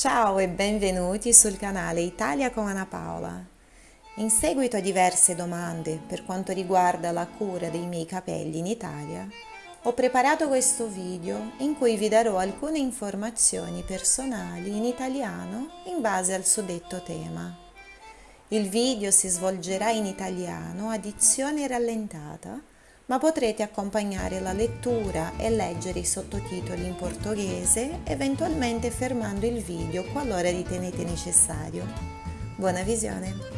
Ciao e benvenuti sul canale Italia con Anna Paola. In seguito a diverse domande per quanto riguarda la cura dei miei capelli in Italia, ho preparato questo video in cui vi darò alcune informazioni personali in italiano in base al suddetto tema. Il video si svolgerà in italiano a dizione rallentata ma potrete accompagnare la lettura e leggere i sottotitoli in portoghese, eventualmente fermando il video qualora ritenete necessario. Buona visione!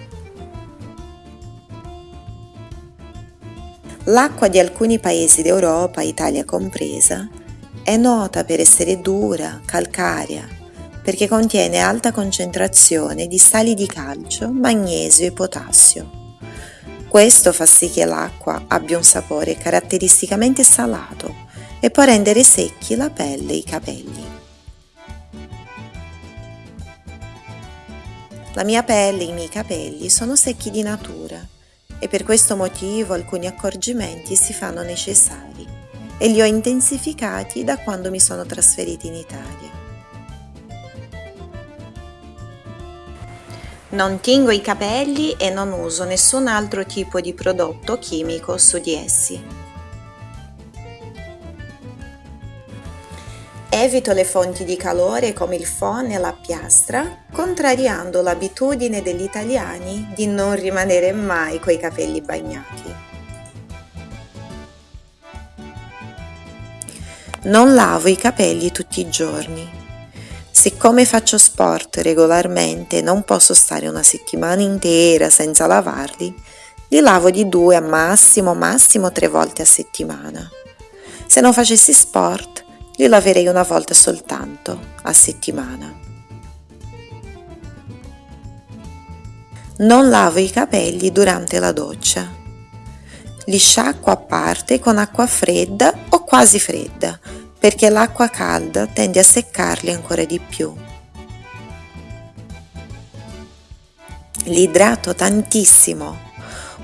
L'acqua di alcuni paesi d'Europa, Italia compresa, è nota per essere dura, calcarea, perché contiene alta concentrazione di sali di calcio, magnesio e potassio questo fa sì che l'acqua abbia un sapore caratteristicamente salato e può rendere secchi la pelle e i capelli. La mia pelle e i miei capelli sono secchi di natura e per questo motivo alcuni accorgimenti si fanno necessari e li ho intensificati da quando mi sono trasferita in Italia. Non tingo i capelli e non uso nessun altro tipo di prodotto chimico su di essi. Evito le fonti di calore come il phon e la piastra, contrariando l'abitudine degli italiani di non rimanere mai coi capelli bagnati. Non lavo i capelli tutti i giorni Siccome faccio sport regolarmente e non posso stare una settimana intera senza lavarli, li lavo di due a massimo, massimo tre volte a settimana. Se non facessi sport, li laverei una volta soltanto a settimana. Non lavo i capelli durante la doccia. Li sciacquo a parte con acqua fredda o quasi fredda perché l'acqua calda tende a seccarli ancora di più. Li idrato tantissimo.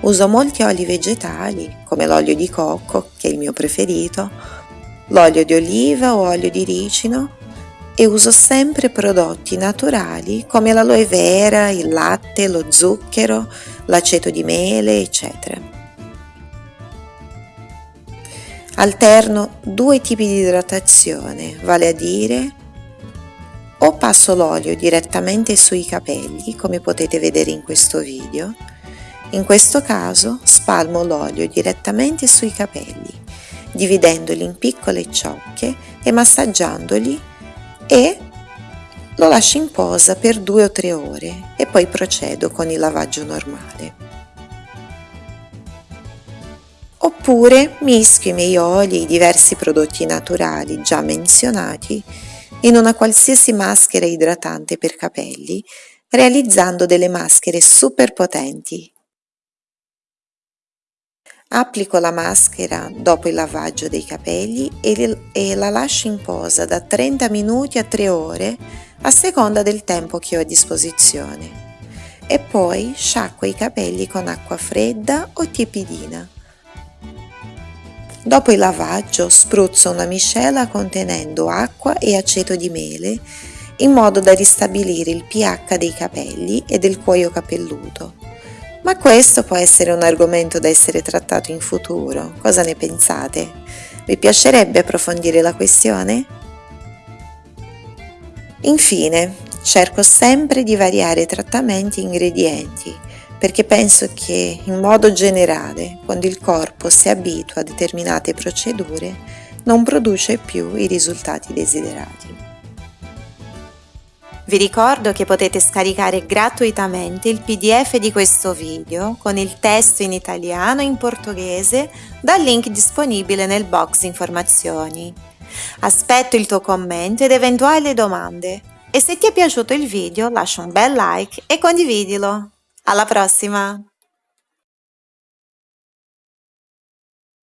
Uso molti oli vegetali, come l'olio di cocco, che è il mio preferito, l'olio di oliva o olio di ricino e uso sempre prodotti naturali come l'aloe vera, il latte, lo zucchero, l'aceto di mele, eccetera. Alterno due tipi di idratazione, vale a dire o passo l'olio direttamente sui capelli, come potete vedere in questo video, in questo caso spalmo l'olio direttamente sui capelli, dividendoli in piccole ciocche e massaggiandoli e lo lascio in posa per due o tre ore e poi procedo con il lavaggio normale. Oppure mischio i miei oli e i diversi prodotti naturali già menzionati in una qualsiasi maschera idratante per capelli, realizzando delle maschere super potenti. Applico la maschera dopo il lavaggio dei capelli e la lascio in posa da 30 minuti a 3 ore a seconda del tempo che ho a disposizione e poi sciacquo i capelli con acqua fredda o tiepidina. Dopo il lavaggio spruzzo una miscela contenendo acqua e aceto di mele in modo da ristabilire il pH dei capelli e del cuoio capelluto. Ma questo può essere un argomento da essere trattato in futuro. Cosa ne pensate? Vi piacerebbe approfondire la questione? Infine, cerco sempre di variare trattamenti e ingredienti perché penso che in modo generale, quando il corpo si abitua a determinate procedure, non produce più i risultati desiderati. Vi ricordo che potete scaricare gratuitamente il pdf di questo video con il testo in italiano e in portoghese dal link disponibile nel box informazioni. Aspetto il tuo commento ed eventuali domande e se ti è piaciuto il video lascia un bel like e condividilo. Alla prossima!